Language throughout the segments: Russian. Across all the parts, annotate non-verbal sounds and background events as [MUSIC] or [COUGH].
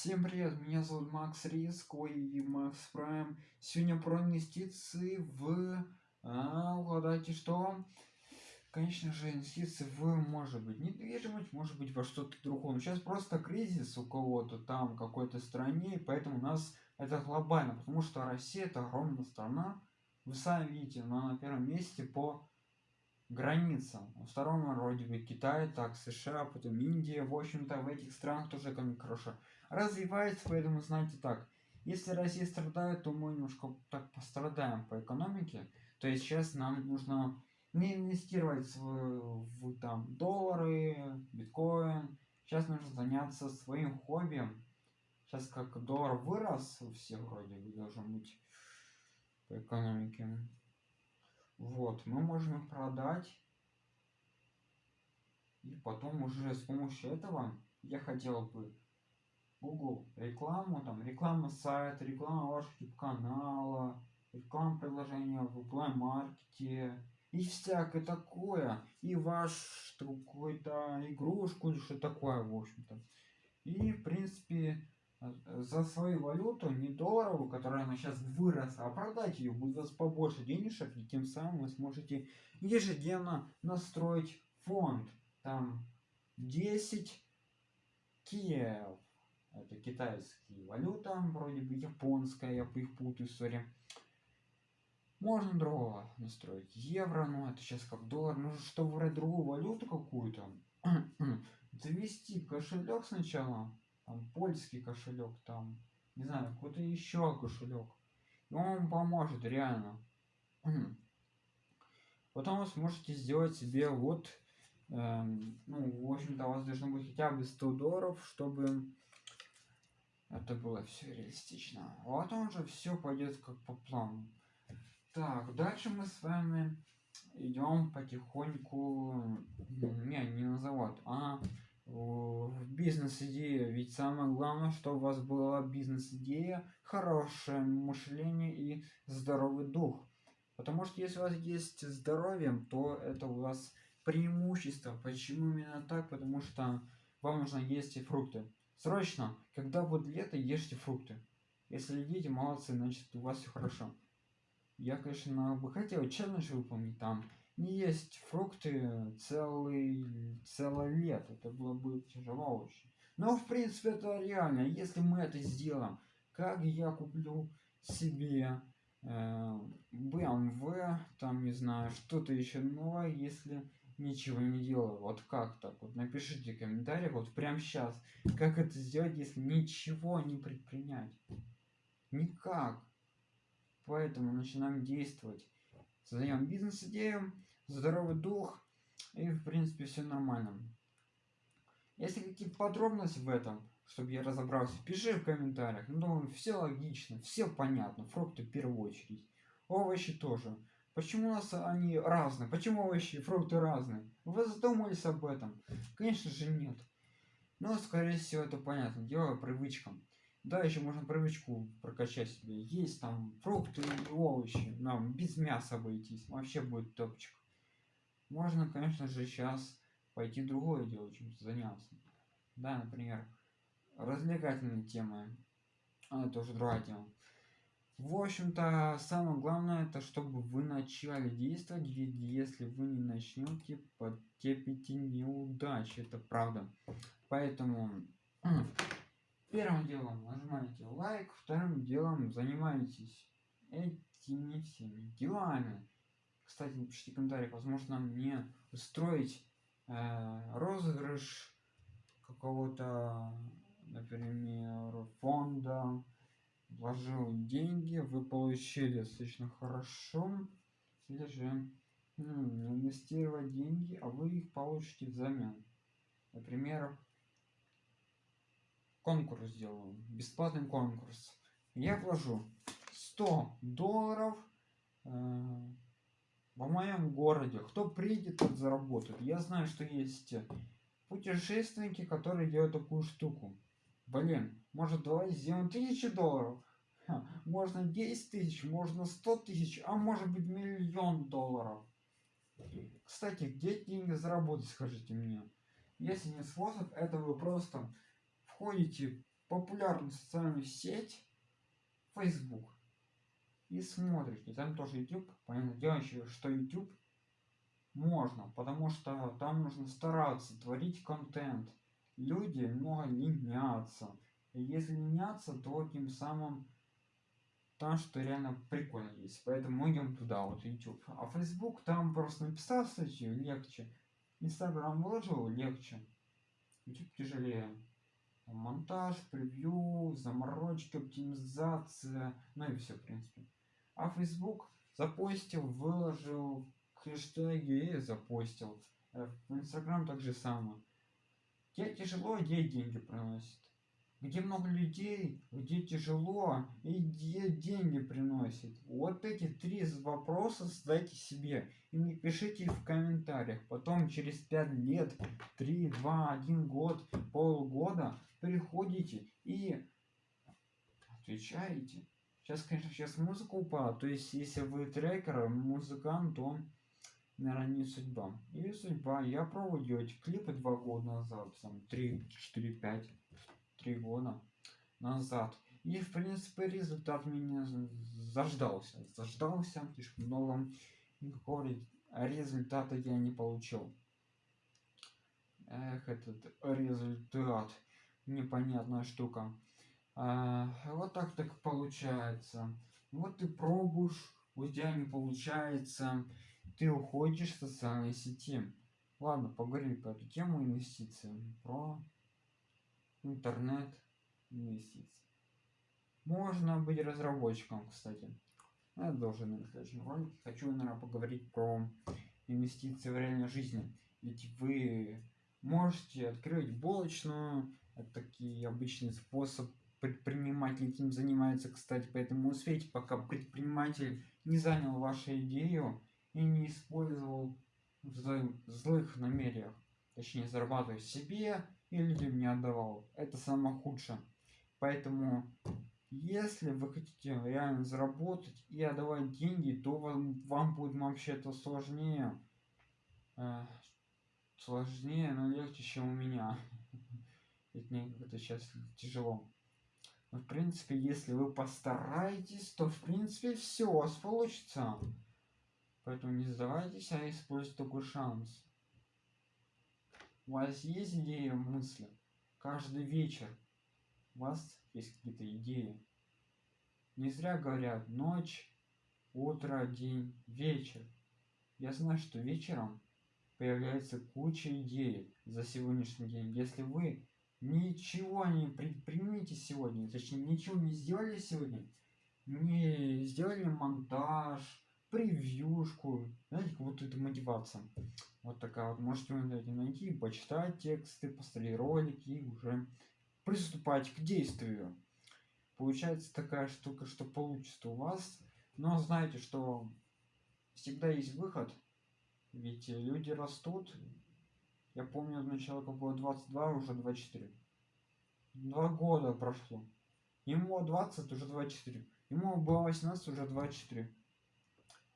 Всем привет, меня зовут Макс Риск, и Макс Прайм. Сегодня про инвестиции в... А, угадайте что? Конечно же, инвестиции в, может быть, недвижимость, может быть, во что-то другое. Но сейчас просто кризис у кого-то там, какой-то стране, и поэтому у нас это глобально, потому что Россия это огромная страна. Вы сами видите, она на первом месте по границам. Во втором вроде бы Китай, так США, потом Индия. В общем-то, в этих странах тоже экономика хорошо развивается, поэтому знаете так. Если Россия страдает, то мы немножко так пострадаем по экономике. То есть сейчас нам нужно не инвестировать в, в там доллары, биткоин. Сейчас нужно заняться своим хобби. Сейчас как доллар вырос у всех вроде бы должен быть по экономике. Вот, мы можем продать. И потом уже с помощью этого я хотел бы Google рекламу, там реклама сайта, реклама вашего канала, реклама приложения в Play Market и всякое такое. И ваш какой-то игрушку или что такое, в общем-то. И, в принципе, за свою валюту, не долларовую, которая она сейчас выросла, а продать ее будет у вас побольше денежек, и тем самым вы сможете ежедневно настроить фонд. Там 10 Киев. Это китайские валюта, вроде бы японская, я их путаю, сори. Можно другого настроить. Евро, ну это сейчас как доллар. Нужно, чтобы выбрать другую валюту какую-то. [CLEARS THROAT] Завести кошелек сначала там польский кошелек, там, не знаю, какой-то еще кошелек. И он вам поможет, реально. [CLEARS THROAT] Потом вы сможете сделать себе вот, эм, ну, в общем-то, у вас должно быть хотя бы 100 долларов, чтобы это было все реалистично. А потом уже все пойдет как по плану. Так, дальше мы с вами идем потихоньку, не, не на завод, а в бизнес-идея. Ведь самое главное, что у вас была бизнес-идея, хорошее мышление и здоровый дух. Потому что если у вас есть здоровье, то это у вас преимущество. Почему именно так? Потому что вам нужно есть фрукты. Срочно, когда будет лето, ешьте фрукты. Если едите, молодцы, значит у вас все хорошо. Я, конечно, бы хотел челлендж выполнить там, не есть фрукты целый, целое лето. Это было бы тяжело очень. Но, в принципе, это реально. Если мы это сделаем, как я куплю себе э, BMW, там, не знаю, что-то еще новое, если ничего не делаю. Вот как так? Вот напишите в комментариях, вот прямо сейчас, как это сделать, если ничего не предпринять. Никак. Поэтому начинаем действовать. Создаем бизнес-идею, здоровый дух и в принципе все нормально. Если какие-то подробности в этом, чтобы я разобрался, пиши в комментариях. Ну, все логично, все понятно. Фрукты в первую очередь. Овощи тоже. Почему у нас они разные? Почему овощи и фрукты разные? Вы задумались об этом? Конечно же нет. Но, скорее всего, это понятно. Дело привычкам. Да, еще можно привычку прокачать себе. Есть там фрукты и овощи. Нам без мяса обойтись. Вообще будет топчик. Можно, конечно же, сейчас пойти другое дело, чем заняться. Да, например, развлекательные темы. А, это уже другая тема. В общем-то, самое главное, это чтобы вы начали действовать, ведь если вы не начнете, потерпите неудачи, это правда. Поэтому первым делом нажимаете лайк, вторым делом занимаетесь этими всеми делами. Кстати, напишите комментарий, возможно мне устроить э, розыгрыш какого-то, например, фонда, вложил деньги, вы получили достаточно хорошо, или же ну, инвестировать деньги, а вы их получите взамен. Например, конкурс сделаю, бесплатный конкурс. Я вложу 100 долларов э, в моем городе. Кто приедет, тот заработает. Я знаю, что есть путешественники, которые делают такую штуку. Блин, может давай сделаем тысячи долларов. Ха, можно 10 тысяч, можно 100 тысяч, а может быть миллион долларов. Кстати, где деньги заработать, скажите мне. Если не способ, это вы просто входите популярную социальную сеть Facebook и смотрите. Там тоже YouTube. Понятно дело что YouTube можно, потому что там нужно стараться творить контент. Люди много ленятся. И если ленятся, то тем самым там что реально прикольно есть. Поэтому мы идем туда, вот YouTube. А Facebook там просто написал статью, легче. Instagram вложил, легче. YouTube тяжелее. Монтаж, превью, заморочки, оптимизация, ну и все, в принципе. А Facebook запостил, выложил, хэштеги и запостил. Э, в Instagram так же самое. Где тяжело, где деньги приносит. Где много людей, где тяжело и где деньги приносит. Вот эти три вопроса задайте себе и не пишите их в комментариях. Потом через 5 лет, 3, 2, 1 год, полгода приходите и отвечаете. Сейчас, конечно, сейчас музыка упала. То есть, если вы трекер, музыкант, то, наверное, не судьба. Или судьба. Я пробовал делать клипы два года назад, там, 3, 4, 5, 3 года назад. И, в принципе, результат меня заждался. Заждался, слишком много. Никакого результата я не получил. Эх, этот результат. Непонятная штука. А, вот так так получается. Вот ты пробуешь, у тебя не получается, ты уходишь в социальные сети. Ладно, поговорим по эту тему инвестиций. Про интернет инвестиции. Можно быть разработчиком, кстати. Я должен на следующем ролике. Хочу, наверное, поговорить про инвестиции в реальной жизни. Ведь вы можете открыть булочную, это такие обычный способ предприниматель этим занимается, кстати, поэтому успейте, пока предприниматель не занял вашу идею и не использовал в злых намерениях, точнее зарабатывая себе и людям не отдавал. Это самое худшее. Поэтому, если вы хотите реально заработать и отдавать деньги, то вам, вам будет вообще-то сложнее. Э, сложнее, но легче, чем у меня. [LAUGHS] Ведь мне это сейчас тяжело. Но, в принципе, если вы постараетесь, то, в принципе, все у вас получится. Поэтому не сдавайтесь, а используйте такой шанс. У вас есть идеи, мысли? Каждый вечер у вас есть какие-то идеи. Не зря говорят ночь, утро, день, вечер. Я знаю, что вечером появляется куча идей за сегодняшний день. Если вы ничего не предпримите сегодня, точнее ничего не сделали сегодня, не сделали монтаж, превьюшку, знаете, как вот это мотивация. Вот такая вот, можете найти, почитать тексты, посмотреть ролики и уже приступать к действию. Получается такая штука, что получится у вас, но знаете, что всегда есть выход, ведь люди растут, я помню, начало как было 22, уже 24. Два года прошло. Ему 20, уже 24. Ему было 18, уже 24.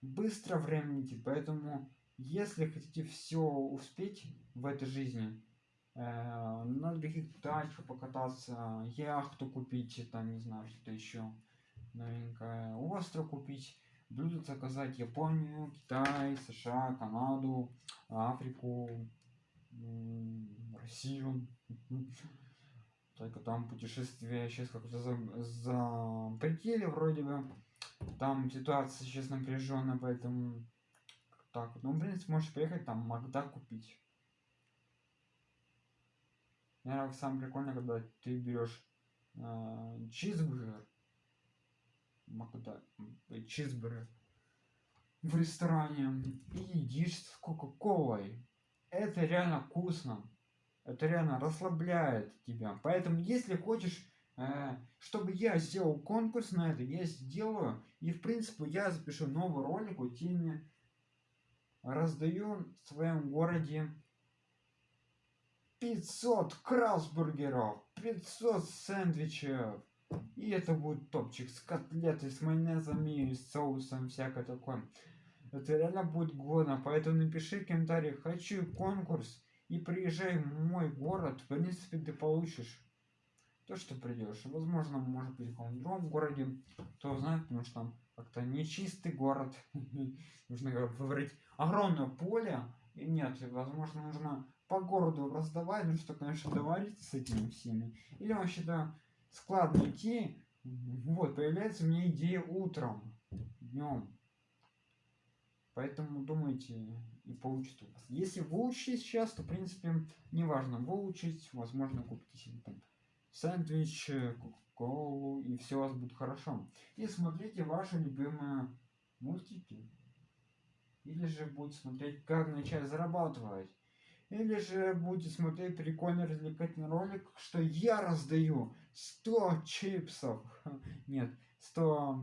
Быстро время летит, поэтому если хотите все успеть в этой жизни, э, на других тачках покататься, яхту купить, там, не знаю, что-то еще новенькое, остров купить, блюдо заказать Японию, Китай, США, Канаду, Африку, Россию. Только там путешествие сейчас как-то за, за пределе вроде бы. Там ситуация сейчас напряженная, поэтому так вот. Ну, в принципе, можешь приехать там Магда купить. Наверное, самое прикольное, когда ты берешь э, чизбургер. Магда, чизбургер в ресторане и едишь с кока-колой это реально вкусно. Это реально расслабляет тебя. Поэтому, если хочешь, чтобы я сделал конкурс на это, я сделаю. И, в принципе, я запишу новый ролик о теме. Раздаю в своем городе 500 красбургеров, 500 сэндвичев. И это будет топчик с котлетой, с майонезом и с соусом, всякое такое. Это реально будет годно, поэтому напиши в комментариях «Хочу конкурс» и приезжай в мой город, в принципе ты получишь. То, что придешь. Возможно, может быть, в другом городе, кто знает, потому что там как-то нечистый город. [LAUGHS] Нужно выбрать огромное поле. И нет, возможно, нужно по городу раздавать, ну что, конечно, договориться с этими всеми. Или вообще-то складно идти. Вот, появляется меня идея утром, днем. Поэтому думайте и получится у вас. Если выучить сейчас, то в принципе неважно выучить, возможно купите себе там сэндвич, кока-колу и все у вас будет хорошо. И смотрите ваши любимые мультики. Или же будете смотреть, как начать зарабатывать. Или же будете смотреть прикольный развлекательный ролик, что я раздаю 100 чипсов. [LAUGHS] Нет, 100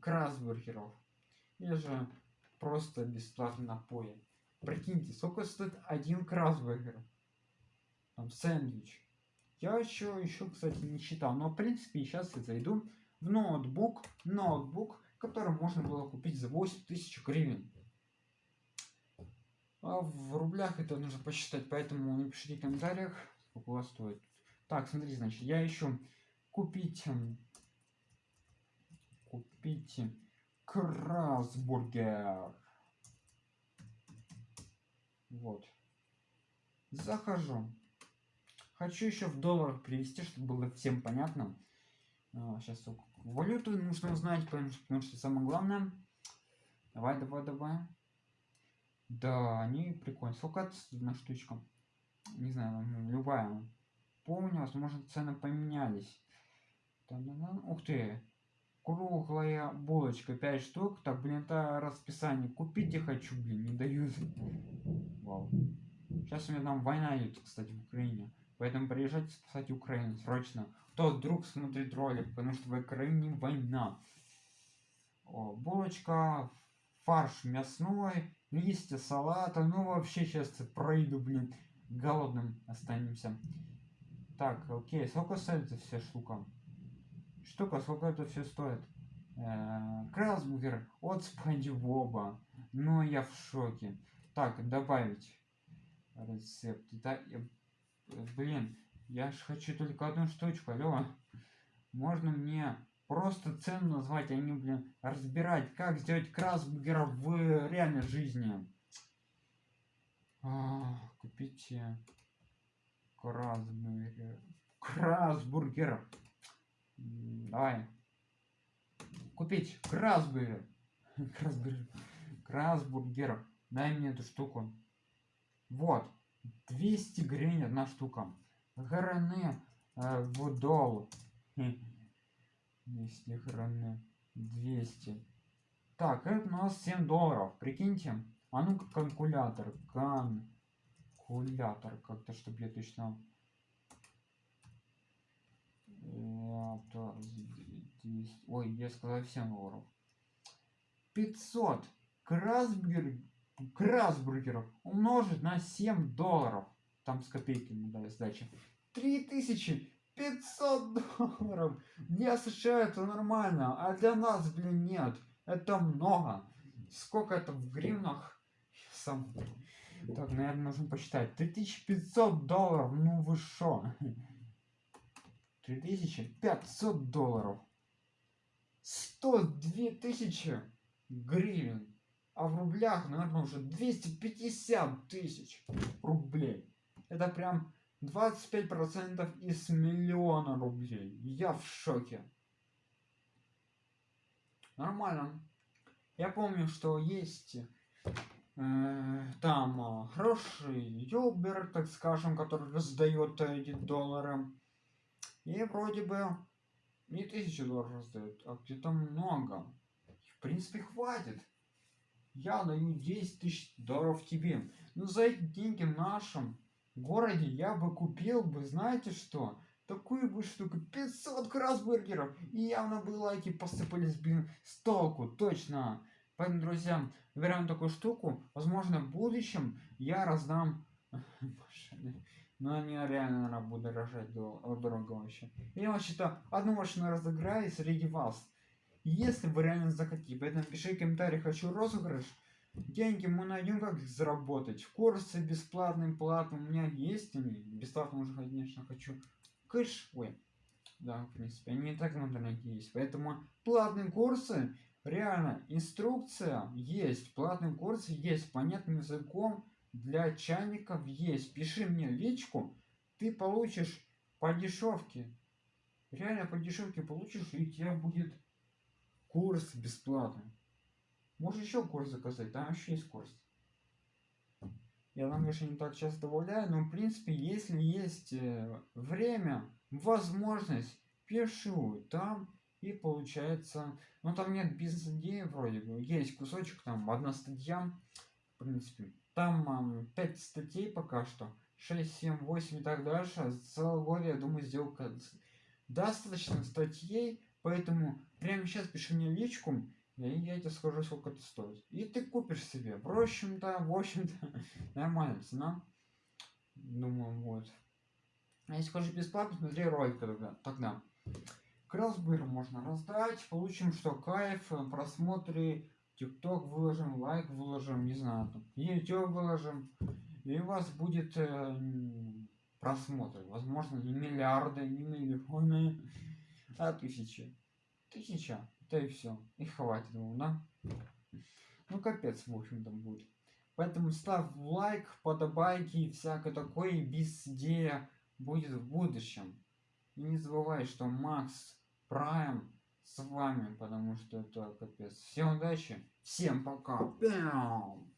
красбургеров или же просто бесплатно напои. Прикиньте, сколько стоит один красбургер? Там сэндвич. Я еще, еще, кстати, не считал. Но, в принципе, сейчас я зайду в ноутбук, ноутбук, который можно было купить за 8000 гривен. А в рублях это нужно посчитать, поэтому напишите в комментариях, сколько у вас стоит. Так, смотри, значит, я еще купить, купить Красбургер. Вот. Захожу. Хочу еще в долларах привести, чтобы было всем понятно. А, сейчас валюту нужно узнать, потому что, самое главное. Давай, давай, давай. Да, они прикольные. Сколько на штучка? Не знаю, любая. Помню, возможно, цены поменялись. Ух ты, круглая булочка 5 штук так блин это расписание купите хочу блин не дают Вау. сейчас у меня там война идет кстати в украине поэтому приезжайте спасать украину срочно кто вдруг смотрит ролик потому что в украине война О, булочка фарш мясной листья салата ну вообще сейчас пройду блин голодным останемся так окей сколько стоит эта вся штука штука, сколько это все стоит? Э, Красбургер от Спанди Боба. Ну, я в шоке. Так, добавить рецепт. Блин, я ж хочу только одну штучку, алло. Можно мне просто цену назвать, а не, блин, разбирать, как сделать красбургер в реальной жизни. А, купите красбургер. Красбургер. Давай. Купить красбургер. Красбургер. Красбургер. Дай мне эту штуку. Вот. 200 гривен одна штука. Граны э, в 200 граны. 200. Так, это у нас 7 долларов. Прикиньте. А ну-ка калькулятор. Калькулятор. Как-то, чтобы я точно. Ой, я сказал 7 долларов. 500 красбургер... красбургеров умножить на 7 долларов. Там с копейками дали сдачи. 3500 долларов. Для США это нормально, а для нас, блин, нет. Это много. Сколько это в гривнах? Сам... Так, наверное, нужно посчитать. 3500 долларов, ну вы шо? 3500 долларов. 102 тысячи гривен. А в рублях, наверное, уже 250 тысяч рублей. Это прям 25% из миллиона рублей. Я в шоке. Нормально. Я помню, что есть э, там э, хороший юбер, так скажем, который раздает эти доллары. И вроде бы не тысячу долларов раздают, а где-то много. В принципе, хватит. Я даю 10 тысяч долларов тебе. Но за эти деньги в нашем городе я бы купил бы, знаете что? Такую бы штуку, 500 красбургеров. И явно бы лайки посыпались, блин, с толку, точно. Поэтому, друзья, выбираем такую штуку. Возможно, в будущем я раздам [LAUGHS] но они реально, наверное, будут дорожать дорого вообще. Я вообще-то одну машину разыграю среди вас. Если вы реально захотите, поэтому пиши комментарий, хочу розыгрыш. деньги мы найдем, как заработать. Курсы бесплатные, платные. У меня есть они. Бесплатно уже, конечно, хочу. Кыш. Ой. Да, в принципе, они и так в интернете есть. Поэтому платные курсы, реально, инструкция есть. Платные курсы есть. Понятным языком для чайников есть. Пиши мне личку. Ты получишь по дешевке. Реально по дешевке получишь, и у тебя будет курс бесплатный. Можешь еще курс заказать, там еще есть курс. Я там, конечно, не так часто добавляю, но в принципе, если есть э, время, возможность, пишу там и получается, ну там нет бизнес-идеи вроде бы, есть кусочек, там одна статья, в принципе, там 5 статей пока что, 6, 7, 8 и так дальше, целый год, я думаю, сделал достаточно статей, поэтому прямо сейчас пиши мне личку, и я тебе скажу, сколько это стоит. И ты купишь себе. [LAUGHS] В общем-то, в общем-то, нормальная цена. Думаю, вот. А если хочешь бесплатно, смотри ролик тогда. тогда. Кросбыр можно раздать. Получим что? Кайф, просмотры, ТикТок выложим, лайк выложим, не знаю, там, YouTube выложим. И у вас будет э, просмотры. Возможно, не миллиарды, не миллионы, а тысячи. Тысяча. Да и все. И хватит ему, да? Ну капец, в общем-то, будет. Поэтому ставь лайк, подобайки и всякое такое бездея будет в будущем. И не забывай, что Макс Прайм с вами, потому что это капец. Всем удачи, всем пока. Пям!